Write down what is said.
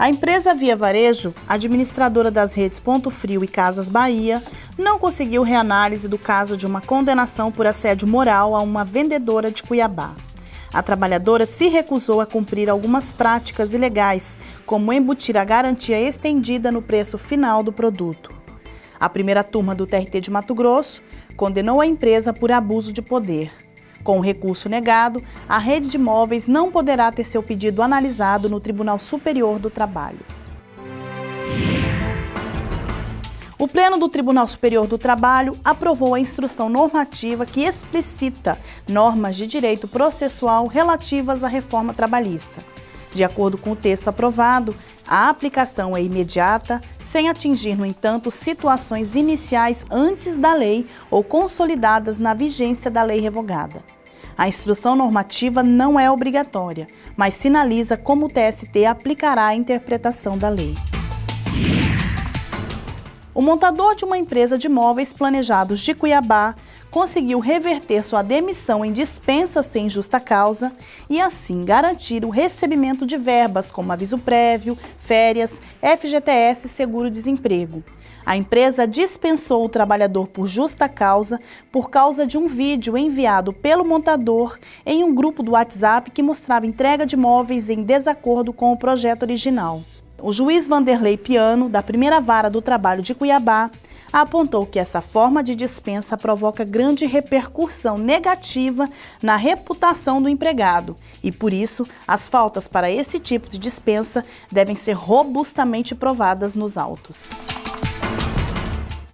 A empresa Via Varejo, administradora das redes Ponto Frio e Casas Bahia, não conseguiu reanálise do caso de uma condenação por assédio moral a uma vendedora de Cuiabá. A trabalhadora se recusou a cumprir algumas práticas ilegais, como embutir a garantia estendida no preço final do produto. A primeira turma do TRT de Mato Grosso condenou a empresa por abuso de poder. Com o recurso negado, a rede de imóveis não poderá ter seu pedido analisado no Tribunal Superior do Trabalho. O Pleno do Tribunal Superior do Trabalho aprovou a instrução normativa que explicita normas de direito processual relativas à reforma trabalhista. De acordo com o texto aprovado, a aplicação é imediata, sem atingir, no entanto, situações iniciais antes da lei ou consolidadas na vigência da lei revogada. A instrução normativa não é obrigatória, mas sinaliza como o TST aplicará a interpretação da lei. O montador de uma empresa de móveis planejados de Cuiabá conseguiu reverter sua demissão em dispensa sem justa causa e assim garantir o recebimento de verbas como aviso prévio, férias, FGTS e seguro-desemprego. A empresa dispensou o trabalhador por justa causa por causa de um vídeo enviado pelo montador em um grupo do WhatsApp que mostrava entrega de móveis em desacordo com o projeto original. O juiz Vanderlei Piano, da primeira vara do trabalho de Cuiabá, apontou que essa forma de dispensa provoca grande repercussão negativa na reputação do empregado e, por isso, as faltas para esse tipo de dispensa devem ser robustamente provadas nos autos.